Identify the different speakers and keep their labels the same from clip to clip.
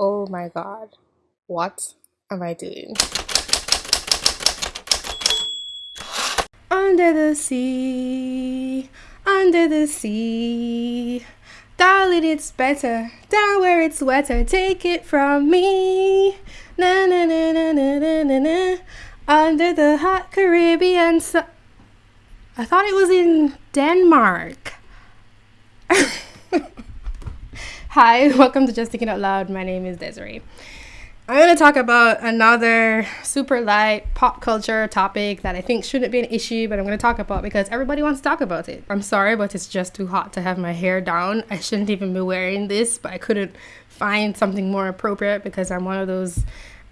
Speaker 1: Oh my god. What am I doing? Under the sea, under the sea. Darling, it's better down where it's wetter. Take it from me. Na na na na na na na na. Under the hot Caribbean sun. I thought it was in Denmark. Hi, welcome to Just Thinking Out Loud. My name is Desiree. I'm going to talk about another super light pop culture topic that I think shouldn't be an issue, but I'm going to talk about because everybody wants to talk about it. I'm sorry, but it's just too hot to have my hair down. I shouldn't even be wearing this, but I couldn't find something more appropriate because I'm one of those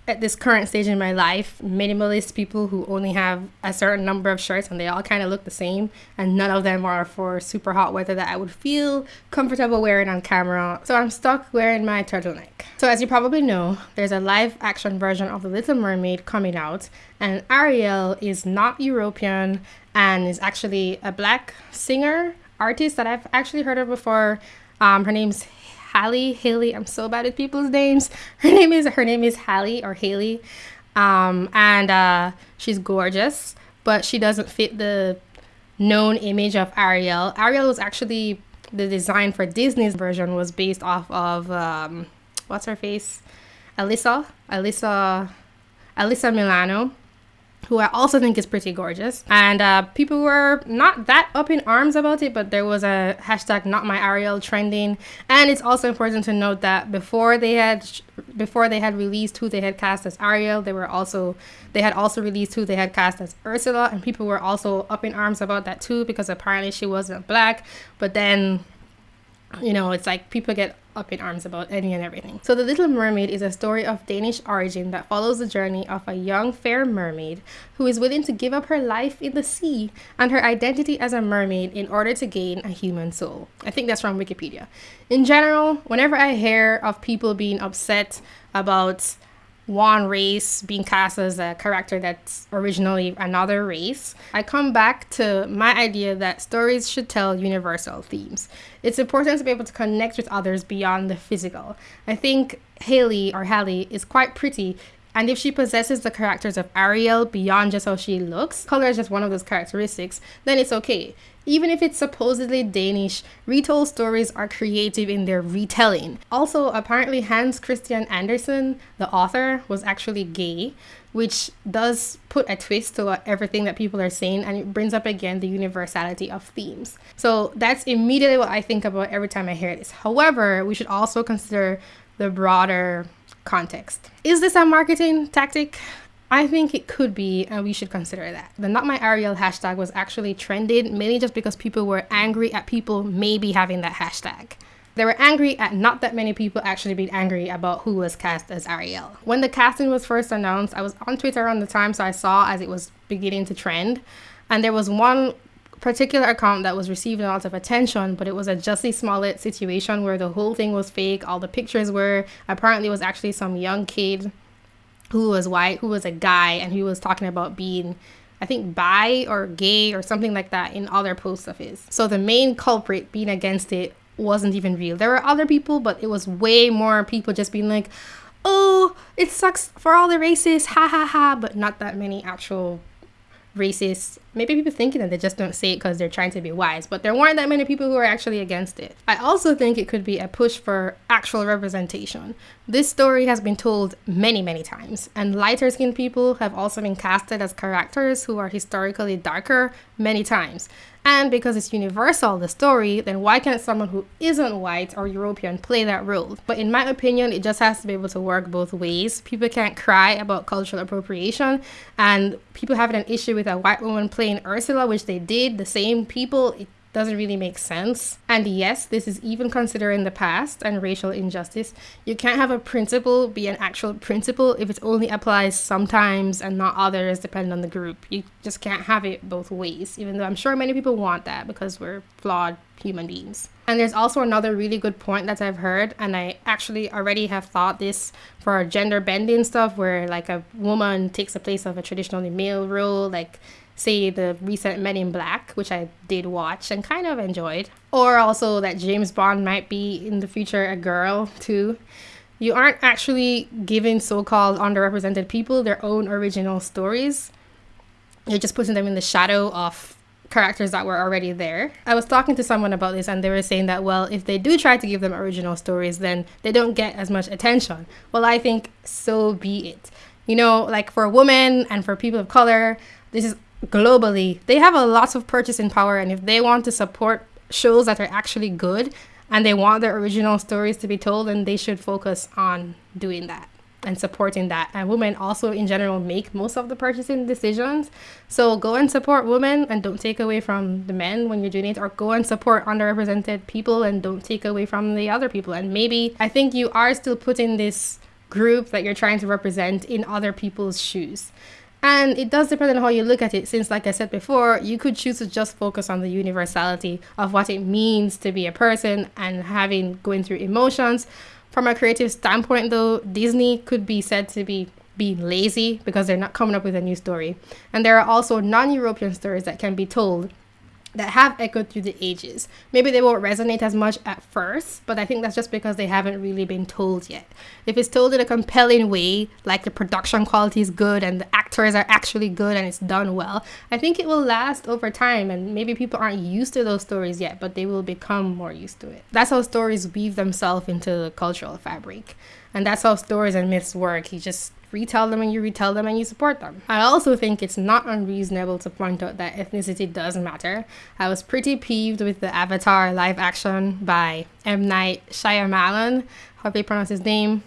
Speaker 1: at this current stage in my life, minimalist people who only have a certain number of shirts and they all kind of look the same, and none of them are for super hot weather that I would feel comfortable wearing on camera. So I'm stuck wearing my turtleneck. So, as you probably know, there's a live action version of The Little Mermaid coming out, and Ariel is not European and is actually a black singer artist that I've actually heard of before. Um, her name's Halle Haley. I'm so bad at people's names. Her name is her name is Halle or Haley, um, and uh, she's gorgeous, but she doesn't fit the known image of Ariel. Ariel was actually the design for Disney's version was based off of um, what's her face, Alyssa, Alyssa, Alyssa Milano who I also think is pretty gorgeous. And uh, people were not that up in arms about it, but there was a hashtag not my Ariel trending. And it's also important to note that before they had before they had released who they had cast as Ariel, they were also they had also released who they had cast as Ursula, and people were also up in arms about that too because apparently she wasn't black. But then you know, it's like people get up in arms about any and everything. So, The Little Mermaid is a story of Danish origin that follows the journey of a young fair mermaid who is willing to give up her life in the sea and her identity as a mermaid in order to gain a human soul. I think that's from Wikipedia. In general, whenever I hear of people being upset about one race being cast as a character that's originally another race, I come back to my idea that stories should tell universal themes. It's important to be able to connect with others beyond the physical. I think Haley or Halle is quite pretty and if she possesses the characters of Ariel beyond just how she looks, color is just one of those characteristics, then it's okay. Even if it's supposedly Danish, retold stories are creative in their retelling. Also, apparently Hans Christian Andersen, the author, was actually gay, which does put a twist to everything that people are saying and it brings up again the universality of themes. So that's immediately what I think about every time I hear this. However, we should also consider the broader context. Is this a marketing tactic? I think it could be, and we should consider that. The Not My Ariel hashtag was actually trended mainly just because people were angry at people maybe having that hashtag. They were angry at not that many people actually being angry about who was cast as Ariel. When the casting was first announced, I was on Twitter around the time, so I saw as it was beginning to trend. And there was one particular account that was receiving a lot of attention, but it was a Jussie Smollett situation where the whole thing was fake. All the pictures were apparently was actually some young kid who was white, who was a guy, and he was talking about being I think bi or gay or something like that in other posts of his. So the main culprit being against it wasn't even real. There were other people, but it was way more people just being like, oh, it sucks for all the racists, ha ha ha, but not that many actual racist. Maybe people thinking that they just don't say it because they're trying to be wise, but there weren't that many people who were actually against it. I also think it could be a push for actual representation. This story has been told many, many times, and lighter skinned people have also been casted as characters who are historically darker many times. And because it's universal, the story, then why can't someone who isn't white or European play that role? But in my opinion, it just has to be able to work both ways. People can't cry about cultural appropriation, and people having an issue with a white woman playing Ursula, which they did, the same people, it doesn't really make sense. And yes, this is even considering the past and racial injustice. You can't have a principle be an actual principle if it only applies sometimes and not others, depending on the group. You just can't have it both ways, even though I'm sure many people want that because we're flawed human beings. And there's also another really good point that I've heard, and I actually already have thought this for gender bending stuff, where like a woman takes the place of a traditionally male role, like say the recent Men in Black, which I did watch and kind of enjoyed, or also that James Bond might be in the future a girl too. you aren't actually giving so-called underrepresented people their own original stories. You're just putting them in the shadow of characters that were already there. I was talking to someone about this and they were saying that well, if they do try to give them original stories, then they don't get as much attention. Well, I think so be it. You know, like for women and for people of color, this is globally, they have a lot of purchasing power and if they want to support shows that are actually good and they want their original stories to be told, then they should focus on doing that and supporting that. And women also, in general, make most of the purchasing decisions. So go and support women and don't take away from the men when you're doing it, or go and support underrepresented people and don't take away from the other people. And maybe I think you are still putting this group that you're trying to represent in other people's shoes. And it does depend on how you look at it, since, like I said before, you could choose to just focus on the universality of what it means to be a person and having going through emotions from a creative standpoint, though, Disney could be said to be being lazy because they're not coming up with a new story. And there are also non European stories that can be told that have echoed through the ages. Maybe they won't resonate as much at first, but I think that's just because they haven't really been told yet. If it's told in a compelling way, like the production quality is good and the actors are actually good and it's done well, I think it will last over time and maybe people aren't used to those stories yet, but they will become more used to it. That's how stories weave themselves into the cultural fabric. And that's how stories and myths work. You just retell them and you retell them and you support them. I also think it's not unreasonable to point out that ethnicity does matter. I was pretty peeved with the Avatar live action by M. Night Shyamalan, how they pronounce his name.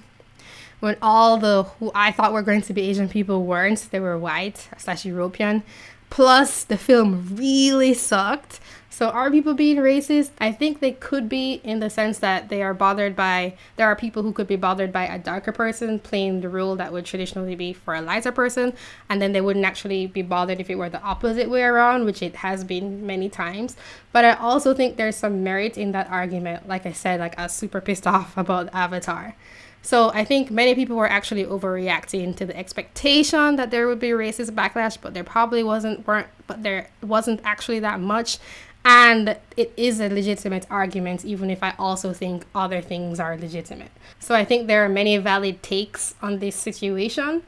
Speaker 1: When all the who I thought were going to be Asian people weren't, they were white slash European. Plus, the film really sucked. So are people being racist? I think they could be in the sense that they are bothered by there are people who could be bothered by a darker person playing the role that would traditionally be for a lighter person and then they wouldn't actually be bothered if it were the opposite way around, which it has been many times. But I also think there's some merit in that argument. Like I said, like I was super pissed off about Avatar. So I think many people were actually overreacting to the expectation that there would be racist backlash, but there probably wasn't weren't but there wasn't actually that much. And it is a legitimate argument even if i also think other things are legitimate. So i think there are many valid takes on this situation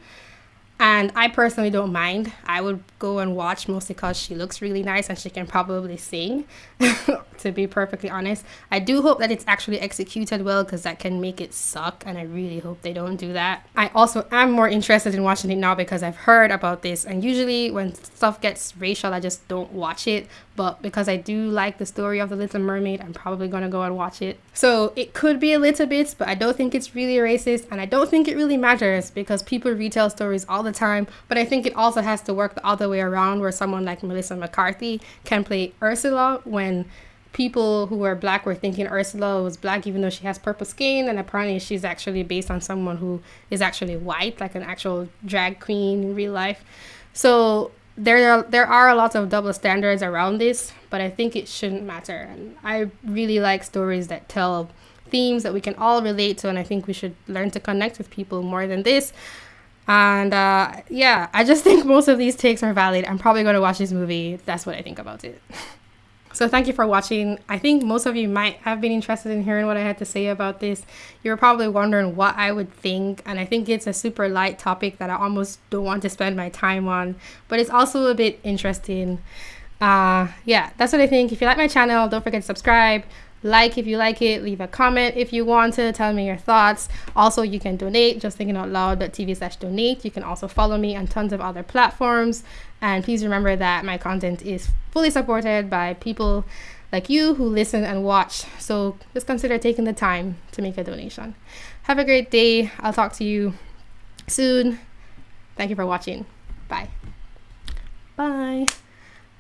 Speaker 1: and I personally don't mind. I would go and watch mostly because she looks really nice and she can probably sing, to be perfectly honest. I do hope that it's actually executed well because that can make it suck, and I really hope they don't do that. I also am more interested in watching it now because I've heard about this, and usually when stuff gets racial, I just don't watch it. But because I do like the story of The Little Mermaid, I'm probably gonna go and watch it. So it could be a little bit, but I don't think it's really racist, and I don't think it really matters because people retell stories all the time. But I think it also has to work the other way around, where someone like Melissa McCarthy can play Ursula when people who were black were thinking Ursula was black even though she has purple skin and apparently she's actually based on someone who is actually white like an actual drag queen in real life so there are there are a lot of double standards around this but I think it shouldn't matter and I really like stories that tell themes that we can all relate to and I think we should learn to connect with people more than this and uh, yeah, I just think most of these takes are valid. I'm probably going to watch this movie. That's what I think about it. so thank you for watching. I think most of you might have been interested in hearing what I had to say about this. You're probably wondering what I would think, and I think it's a super light topic that I almost don't want to spend my time on, but it's also a bit interesting. Uh, yeah, that's what I think. If you like my channel, don't forget to subscribe like if you like it leave a comment if you want to tell me your thoughts. Also you can donate just thinking out loud.tv slash donate. You can also follow me on tons of other platforms. And please remember that my content is fully supported by people like you who listen and watch. So just consider taking the time to make a donation. Have a great day. I'll talk to you soon. Thank you for watching. Bye. Bye.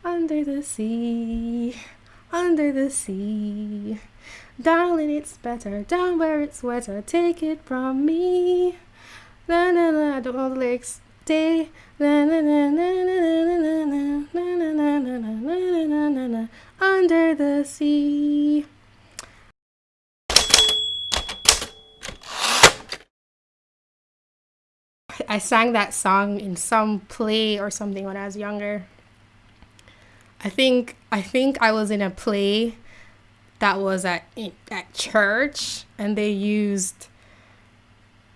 Speaker 1: Under the sea under the sea. Darling, it's better down where it's wetter. Take it from me. Na na na, I don't know the lyrics. Day. Na na na na na na na na na na na na na na na na under the sea. I sang that song in some play or something when I was younger. I think I think I was in a play that was at at church and they used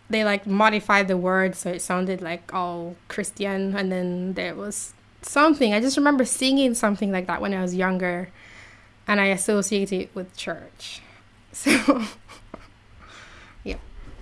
Speaker 1: they like modified the word so it sounded like all Christian, and then there was something. I just remember singing something like that when I was younger, and I associate it with church. So